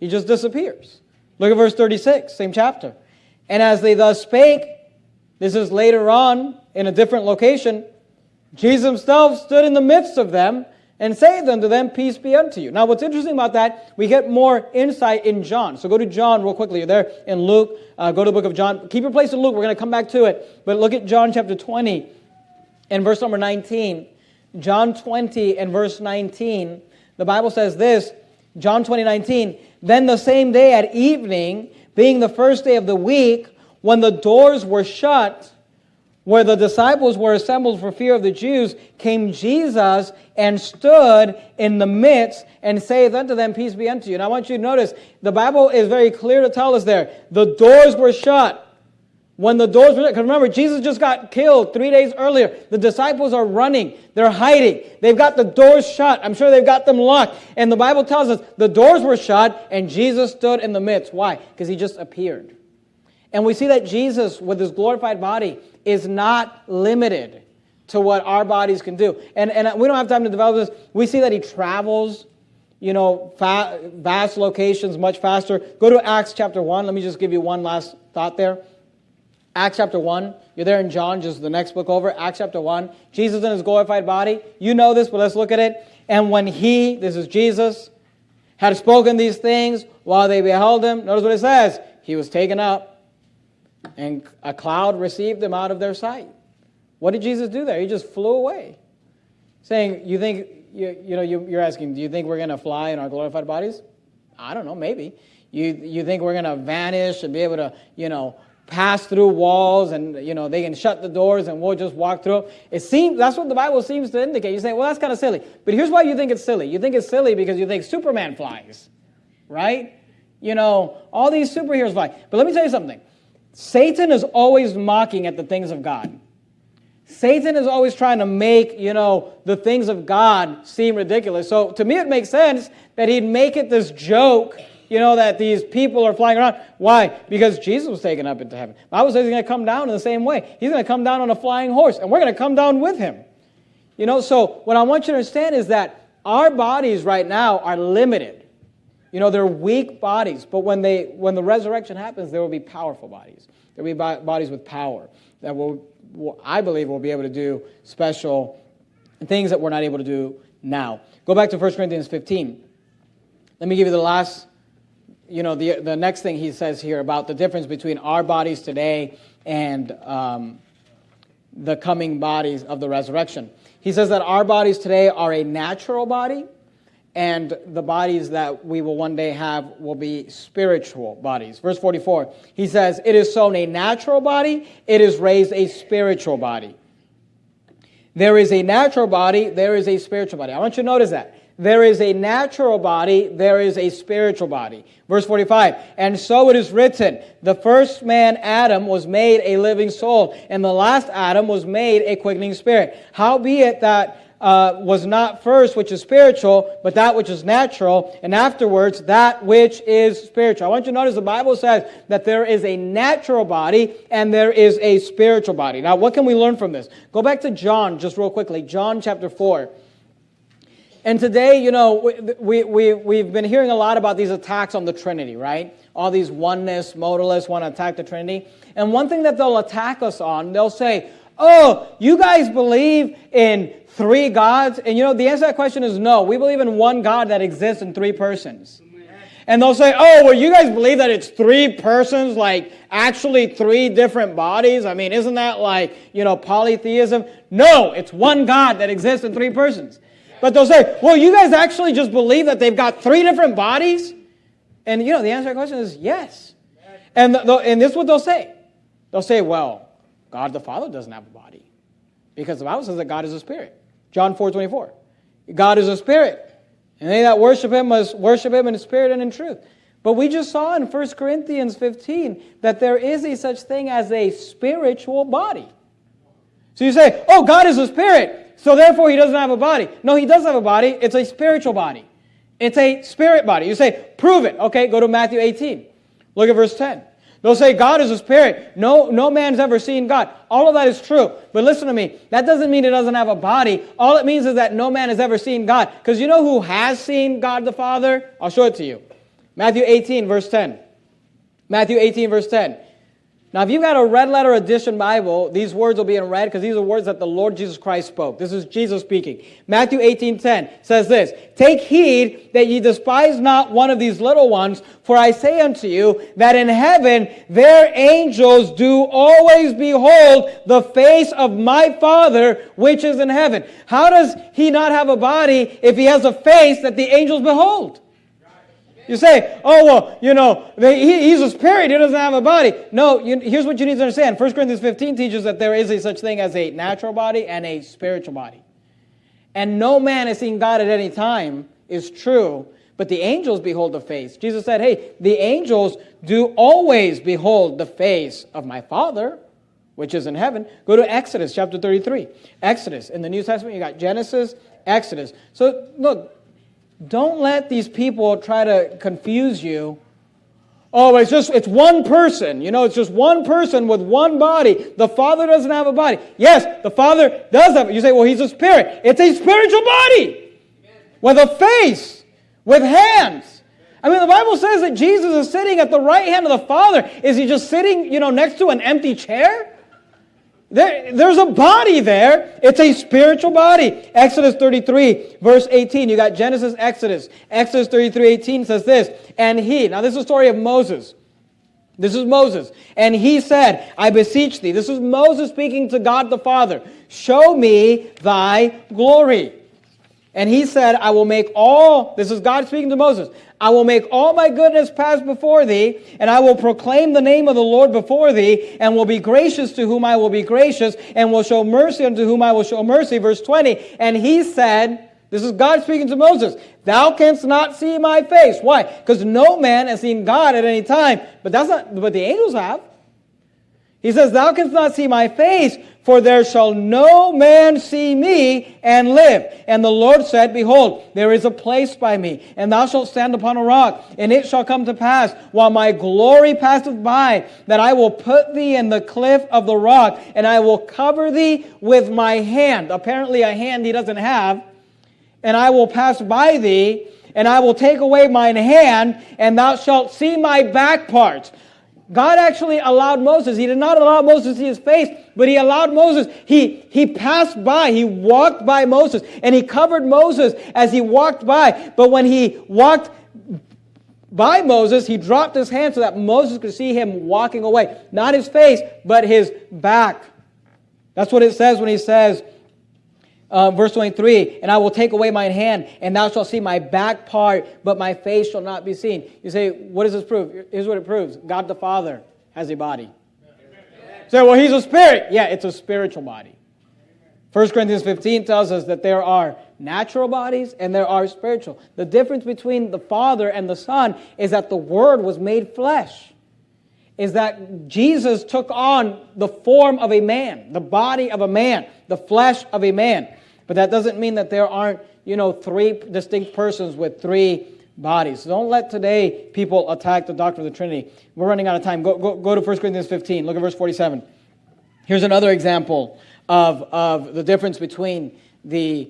He just disappears. Look at verse 36, same chapter. And as they thus spake, this is later on in a different location, Jesus himself stood in the midst of them and saith unto them, Peace be unto you. Now, what's interesting about that, we get more insight in John. So go to John real quickly. You're there in Luke. Uh, go to the book of John. Keep your place in Luke. We're going to come back to it. But look at John chapter 20 and verse number 19. John 20 and verse 19. The Bible says this John 20, 19. Then the same day at evening, being the first day of the week, when the doors were shut, where the disciples were assembled for fear of the Jews, came Jesus and stood in the midst and saith unto them, Peace be unto you. And I want you to notice, the Bible is very clear to tell us there, the doors were shut. When the doors were, because remember, Jesus just got killed three days earlier. The disciples are running. They're hiding. They've got the doors shut. I'm sure they've got them locked. And the Bible tells us the doors were shut and Jesus stood in the midst. Why? Because he just appeared. And we see that Jesus, with his glorified body, is not limited to what our bodies can do. And, and we don't have time to develop this. We see that he travels, you know, vast locations much faster. Go to Acts chapter 1. Let me just give you one last thought there. Acts chapter 1. You're there in John, just the next book over. Acts chapter 1. Jesus in his glorified body. You know this, but let's look at it. And when he, this is Jesus, had spoken these things while they beheld him, notice what it says. He was taken up, and a cloud received him out of their sight. What did Jesus do there? He just flew away. Saying, you think, you, you know, you, you're asking, do you think we're going to fly in our glorified bodies? I don't know, maybe. You, you think we're going to vanish and be able to, you know, pass through walls and you know they can shut the doors and we'll just walk through. It seems that's what the bible seems to indicate. You say well that's kind of silly. But here's why you think it's silly. You think it's silly because you think superman flies right? You know all these superheroes fly. But let me tell you something. Satan is always mocking at the things of god. Satan is always trying to make you know the things of god seem ridiculous. So to me it makes sense that he'd make it this joke you know, that these people are flying around. Why? Because Jesus was taken up into heaven. Bible says he's going to come down in the same way. He's going to come down on a flying horse, and we're going to come down with him. You know, so what I want you to understand is that our bodies right now are limited. You know, they're weak bodies, but when, they, when the resurrection happens, there will be powerful bodies. There will be bodies with power that will, will, I believe, will be able to do special things that we're not able to do now. Go back to 1 Corinthians 15. Let me give you the last you know, the, the next thing he says here about the difference between our bodies today and um, the coming bodies of the resurrection. He says that our bodies today are a natural body, and the bodies that we will one day have will be spiritual bodies. Verse 44, he says, It is sown a natural body, it is raised a spiritual body. There is a natural body, there is a spiritual body. I want you to notice that. There is a natural body, there is a spiritual body. Verse 45, and so it is written, the first man, Adam, was made a living soul, and the last Adam was made a quickening spirit. Howbeit that uh, was not first which is spiritual, but that which is natural, and afterwards that which is spiritual. I want you to notice the Bible says that there is a natural body and there is a spiritual body. Now, what can we learn from this? Go back to John just real quickly. John chapter 4. And today, you know, we, we, we've been hearing a lot about these attacks on the Trinity, right? All these oneness, modalists want to attack the Trinity. And one thing that they'll attack us on, they'll say, oh, you guys believe in three gods? And you know, the answer to that question is no. We believe in one God that exists in three persons. And they'll say, oh, well, you guys believe that it's three persons, like actually three different bodies? I mean, isn't that like, you know, polytheism? No, it's one God that exists in three persons. But they'll say, well, you guys actually just believe that they've got three different bodies? And, you know, the answer to that question is yes. And, and this is what they'll say. They'll say, well, God the Father doesn't have a body. Because the Bible says that God is a spirit. John 4 24. God is a spirit. And they that worship him must worship him in spirit and in truth. But we just saw in 1 Corinthians 15 that there is a such thing as a spiritual body. So you say, oh, God is a spirit, so therefore he doesn't have a body. No, he does have a body. It's a spiritual body. It's a spirit body. You say, prove it. Okay, go to Matthew 18. Look at verse 10. They'll say God is a spirit. No, no man's ever seen God. All of that is true. But listen to me. That doesn't mean it doesn't have a body. All it means is that no man has ever seen God. Because you know who has seen God the Father? I'll show it to you. Matthew 18, verse 10. Matthew 18, verse 10. Now, if you've got a red letter edition Bible, these words will be in red because these are words that the Lord Jesus Christ spoke. This is Jesus speaking. Matthew 18 10 says this Take heed that ye despise not one of these little ones, for I say unto you that in heaven their angels do always behold the face of my Father which is in heaven. How does he not have a body if he has a face that the angels behold? You say, oh, well, you know, he, he's a spirit, he doesn't have a body. No, you, here's what you need to understand 1 Corinthians 15 teaches that there is a such thing as a natural body and a spiritual body. And no man has seen God at any time is true, but the angels behold the face. Jesus said, hey, the angels do always behold the face of my Father, which is in heaven. Go to Exodus chapter 33. Exodus. In the New Testament, you got Genesis, Exodus. So, look, don't let these people try to confuse you. Oh, it's just, it's one person. You know, it's just one person with one body. The Father doesn't have a body. Yes, the Father does have. You say, well, he's a spirit. It's a spiritual body with a face, with hands. I mean, the Bible says that Jesus is sitting at the right hand of the Father. Is he just sitting, you know, next to an empty chair? There, there's a body there. It's a spiritual body. Exodus 33, verse 18. You got Genesis, Exodus. Exodus 33, 18 says this. And he, now this is the story of Moses. This is Moses. And he said, I beseech thee. This is Moses speaking to God the Father. Show me thy glory. And he said, I will make all, this is God speaking to Moses, I will make all my goodness pass before thee, and I will proclaim the name of the Lord before thee, and will be gracious to whom I will be gracious, and will show mercy unto whom I will show mercy. Verse 20. And he said, this is God speaking to Moses, Thou canst not see my face. Why? Because no man has seen God at any time. But that's not, but the angels have. He says, Thou canst not see my face, for there shall no man see me and live. And the Lord said, Behold, there is a place by me, and thou shalt stand upon a rock. And it shall come to pass, while my glory passeth by, that I will put thee in the cliff of the rock, and I will cover thee with my hand. Apparently, a hand he doesn't have. And I will pass by thee, and I will take away mine hand, and thou shalt see my back parts. God actually allowed Moses, he did not allow Moses to see his face, but he allowed Moses, he, he passed by, he walked by Moses, and he covered Moses as he walked by. But when he walked by Moses, he dropped his hand so that Moses could see him walking away. Not his face, but his back. That's what it says when he says, uh, verse 23, and I will take away mine hand, and thou shalt see my back part, but my face shall not be seen. You say, what does this prove? Here's what it proves God the Father has a body. Say, so, well, he's a spirit. Yeah, it's a spiritual body. 1 Corinthians 15 tells us that there are natural bodies and there are spiritual. The difference between the Father and the Son is that the Word was made flesh. Is that Jesus took on the form of a man, the body of a man, the flesh of a man. But that doesn't mean that there aren't, you know, three distinct persons with three bodies. So don't let today people attack the doctrine of the Trinity. We're running out of time. Go, go, go to 1 Corinthians 15. Look at verse 47. Here's another example of, of the difference between the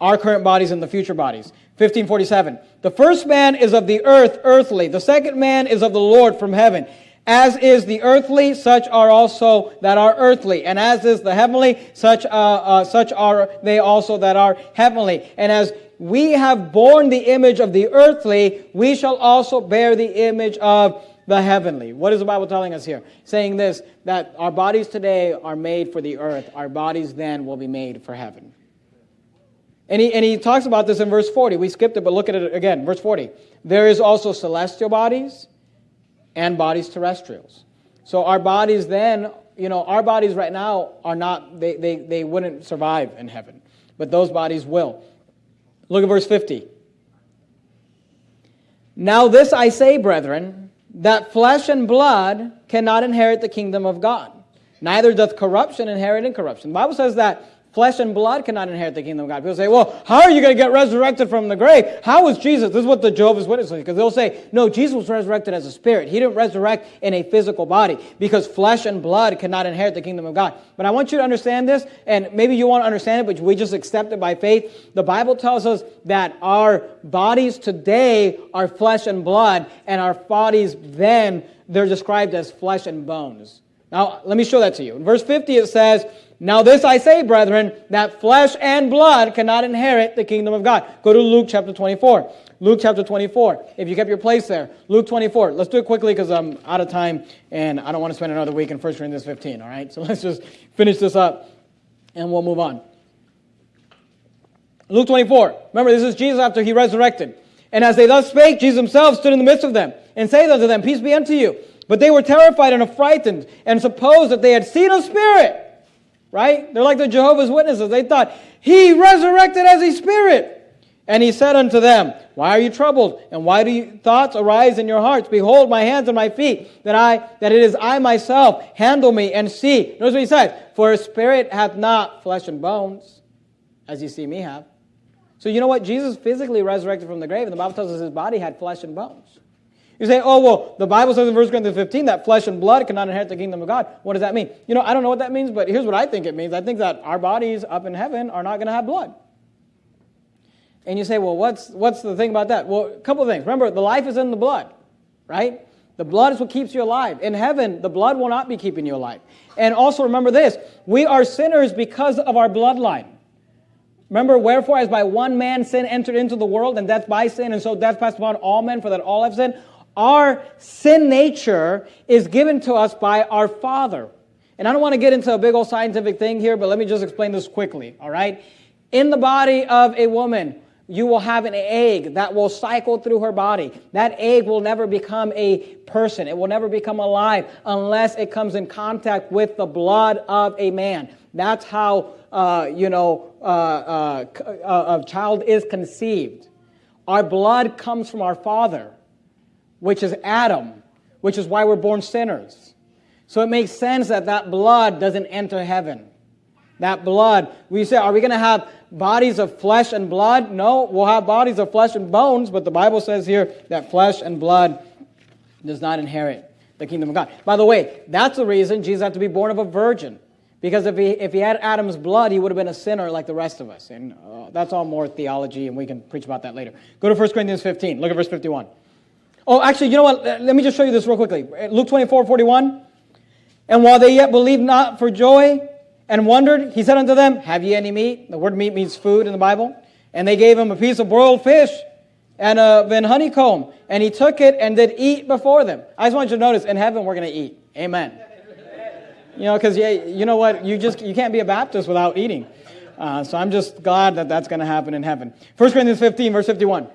our current bodies and the future bodies. 1547. The first man is of the earth, earthly. The second man is of the Lord from heaven. As is the earthly, such are also that are earthly. And as is the heavenly, such, uh, uh, such are they also that are heavenly. And as we have borne the image of the earthly, we shall also bear the image of the heavenly. What is the Bible telling us here? Saying this, that our bodies today are made for the earth. Our bodies then will be made for heaven. And he, and he talks about this in verse 40. We skipped it, but look at it again. Verse 40. There is also celestial bodies and bodies terrestrials. So our bodies then, you know, our bodies right now are not, they, they, they wouldn't survive in heaven. But those bodies will. Look at verse 50. Now this I say, brethren, that flesh and blood cannot inherit the kingdom of God. Neither doth corruption inherit incorruption. The Bible says that Flesh and blood cannot inherit the kingdom of God. People say, well, how are you going to get resurrected from the grave? How was Jesus? This is what the Jehovah's Witnesses because they'll say, no, Jesus was resurrected as a spirit. He didn't resurrect in a physical body because flesh and blood cannot inherit the kingdom of God. But I want you to understand this, and maybe you won't understand it, but we just accept it by faith. The Bible tells us that our bodies today are flesh and blood, and our bodies then, they're described as flesh and bones. Now, let me show that to you. In verse 50, it says, now, this I say, brethren, that flesh and blood cannot inherit the kingdom of God. Go to Luke chapter 24. Luke chapter 24. If you kept your place there, Luke 24. Let's do it quickly because I'm out of time and I don't want to spend another week in 1 Corinthians 15. All right? So let's just finish this up and we'll move on. Luke 24. Remember, this is Jesus after he resurrected. And as they thus spake, Jesus himself stood in the midst of them and saith unto them, Peace be unto you. But they were terrified and affrighted and supposed that they had seen a spirit right? They're like the Jehovah's Witnesses. They thought, He resurrected as a spirit. And he said unto them, Why are you troubled? And why do you, thoughts arise in your hearts? Behold my hands and my feet, that I that it is I myself. Handle me and see. Notice what he says, For a spirit hath not flesh and bones, as you see me have. So you know what? Jesus physically resurrected from the grave, and the Bible tells us his body had flesh and bones. You say, oh, well, the Bible says in 1 Corinthians 15 that flesh and blood cannot inherit the kingdom of God. What does that mean? You know, I don't know what that means, but here's what I think it means. I think that our bodies up in heaven are not going to have blood. And you say, well, what's, what's the thing about that? Well, a couple of things. Remember, the life is in the blood, right? The blood is what keeps you alive. In heaven, the blood will not be keeping you alive. And also remember this we are sinners because of our bloodline. Remember, wherefore, as by one man sin entered into the world, and death by sin, and so death passed upon all men, for that all have sinned. Our sin nature is given to us by our Father. And I don't want to get into a big old scientific thing here, but let me just explain this quickly, all right? In the body of a woman, you will have an egg that will cycle through her body. That egg will never become a person. It will never become alive unless it comes in contact with the blood of a man. That's how, uh, you know, uh, uh, uh a child is conceived. Our blood comes from our father which is Adam, which is why we're born sinners. So it makes sense that that blood doesn't enter heaven. That blood, we say, are we going to have bodies of flesh and blood? No, we'll have bodies of flesh and bones, but the Bible says here that flesh and blood does not inherit the kingdom of God. By the way, that's the reason Jesus had to be born of a virgin. Because if he, if he had Adam's blood, he would have been a sinner like the rest of us. And uh, that's all more theology, and we can preach about that later. Go to 1 Corinthians 15. Look at verse 51. Oh, actually, you know what? Let me just show you this real quickly. Luke 24, 41. And while they yet believed not for joy and wondered, he said unto them, Have ye any meat? The word meat means food in the Bible. And they gave him a piece of broiled fish and a then honeycomb. And he took it and did eat before them. I just want you to notice, in heaven we're going to eat. Amen. You know, because yeah, you know what? You just you can't be a Baptist without eating. Uh, so I'm just glad that that's going to happen in heaven. 1 Corinthians 15, verse 51.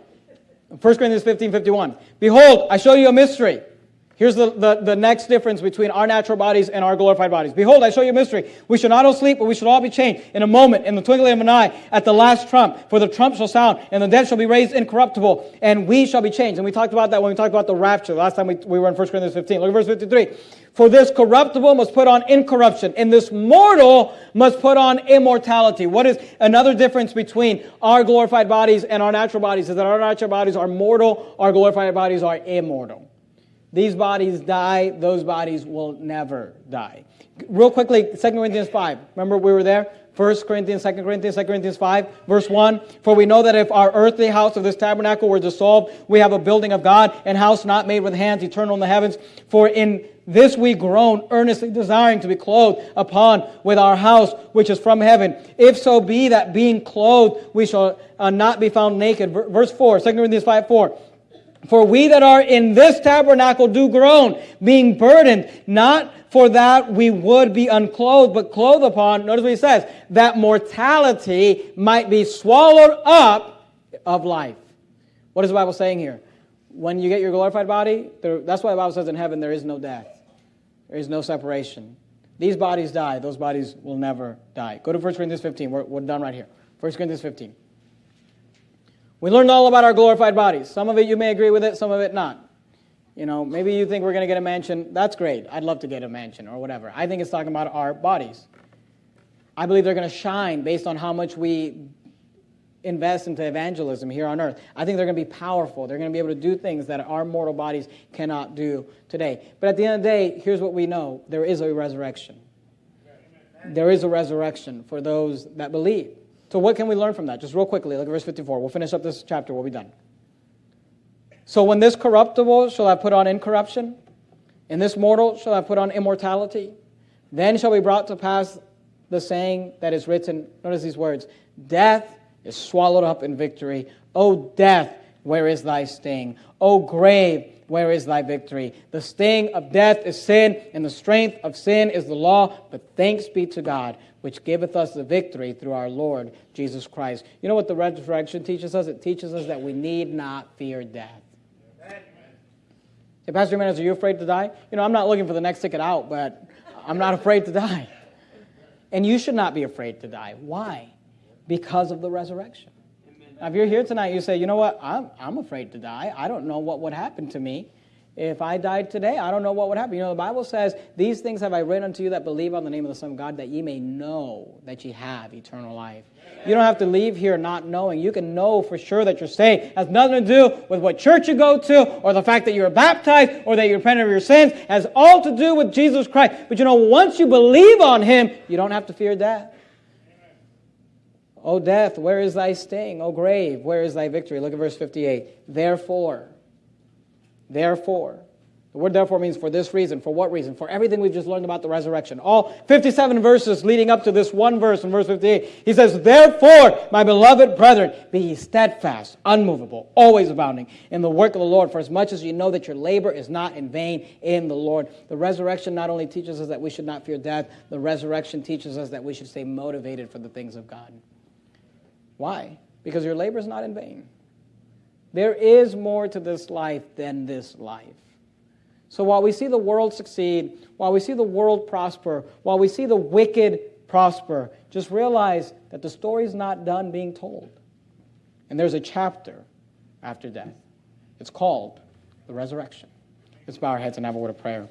1 Corinthians 15, 51. Behold, I show you a mystery. Here's the, the, the next difference between our natural bodies and our glorified bodies. Behold, I show you a mystery. We shall not all sleep, but we shall all be changed in a moment, in the twinkling of an eye, at the last trump. For the trump shall sound, and the dead shall be raised incorruptible, and we shall be changed. And we talked about that when we talked about the rapture. The Last time we, we were in 1 Corinthians 15. Look at verse 53. For this corruptible must put on incorruption, and this mortal must put on immortality. What is another difference between our glorified bodies and our natural bodies? Is that our natural bodies are mortal, our glorified bodies are immortal. These bodies die, those bodies will never die. Real quickly, 2 Corinthians 5. Remember we were there? 1 Corinthians, 2 Corinthians, 2 Corinthians 5, verse 1. For we know that if our earthly house of this tabernacle were dissolved, we have a building of God, and house not made with hands, eternal in the heavens. For in this we groan, earnestly desiring to be clothed upon with our house, which is from heaven. If so be that being clothed, we shall uh, not be found naked. Verse 4, 2 Corinthians 5, 4. For we that are in this tabernacle do groan, being burdened, not for that we would be unclothed, but clothed upon, notice what he says, that mortality might be swallowed up of life. What is the Bible saying here? When you get your glorified body, there, that's why the Bible says in heaven there is no death, there is no separation. These bodies die, those bodies will never die. Go to 1 Corinthians 15. We're, we're done right here. 1 Corinthians 15. We learned all about our glorified bodies. Some of it you may agree with it, some of it not. You know, maybe you think we're going to get a mansion. That's great. I'd love to get a mansion or whatever. I think it's talking about our bodies. I believe they're going to shine based on how much we invest into evangelism here on earth. I think they're going to be powerful. They're going to be able to do things that our mortal bodies cannot do today. But at the end of the day, here's what we know there is a resurrection. There is a resurrection for those that believe. So, what can we learn from that? Just real quickly, look at verse 54. We'll finish up this chapter, we'll be done. So, when this corruptible shall I put on incorruption, and this mortal shall I put on immortality, then shall be brought to pass the saying that is written. Notice these words Death is swallowed up in victory. O death, where is thy sting? O grave, where is thy victory? The sting of death is sin, and the strength of sin is the law. But thanks be to God which giveth us the victory through our Lord Jesus Christ. You know what the resurrection teaches us? It teaches us that we need not fear death. Hey, Pastor Jimenez, are you afraid to die? You know, I'm not looking for the next ticket out, but I'm not afraid to die. And you should not be afraid to die. Why? Because of the resurrection. Now, if you're here tonight, you say, you know what? I'm, I'm afraid to die. I don't know what would happen to me. If I died today, I don't know what would happen. You know, the Bible says, These things have I written unto you that believe on the name of the Son of God, that ye may know that ye have eternal life. You don't have to leave here not knowing. You can know for sure that you're saved. It has nothing to do with what church you go to, or the fact that you're baptized, or that you repent of your sins. It has all to do with Jesus Christ. But you know, once you believe on Him, you don't have to fear death. O death, where is thy sting? O grave, where is thy victory? Look at verse 58. Therefore, Therefore, the word therefore means for this reason. For what reason? For everything we've just learned about the resurrection. All 57 verses leading up to this one verse in verse 58. He says, Therefore, my beloved brethren, be ye steadfast, unmovable, always abounding in the work of the Lord, for as much as you know that your labor is not in vain in the Lord. The resurrection not only teaches us that we should not fear death, the resurrection teaches us that we should stay motivated for the things of God. Why? Because your labor is not in vain. There is more to this life than this life. So while we see the world succeed, while we see the world prosper, while we see the wicked prosper, just realize that the story's not done being told. And there's a chapter after death. It's called the resurrection. Let's bow our heads and have a word of prayer.